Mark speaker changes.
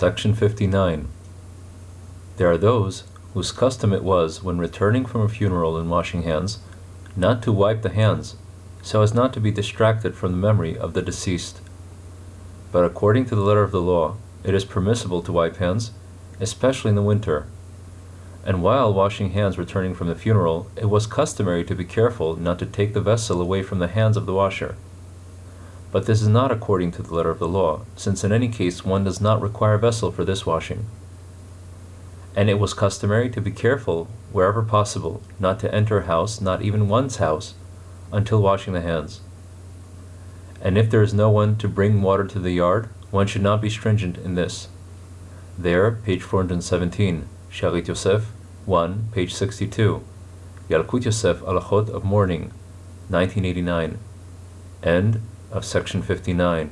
Speaker 1: Section 59. There are those whose custom it was, when returning from a funeral and washing hands, not to wipe the hands, so as not to be distracted from the memory of the deceased. But according to the letter of the law, it is permissible to wipe hands, especially in the winter. And while washing hands returning from the funeral, it was customary to be careful not to take the vessel away from the hands of the washer. But this is not according to the letter of the law, since in any case one does not require a vessel for this washing. And it was customary to be careful, wherever possible, not to enter a house, not even one's house, until washing the hands. And if there is no one to bring water to the yard, one should not be stringent in this. There, page 417, Shalit Yosef, 1, page 62, Yalkut Yosef Alachot of Mourning, 1989, end of section 59.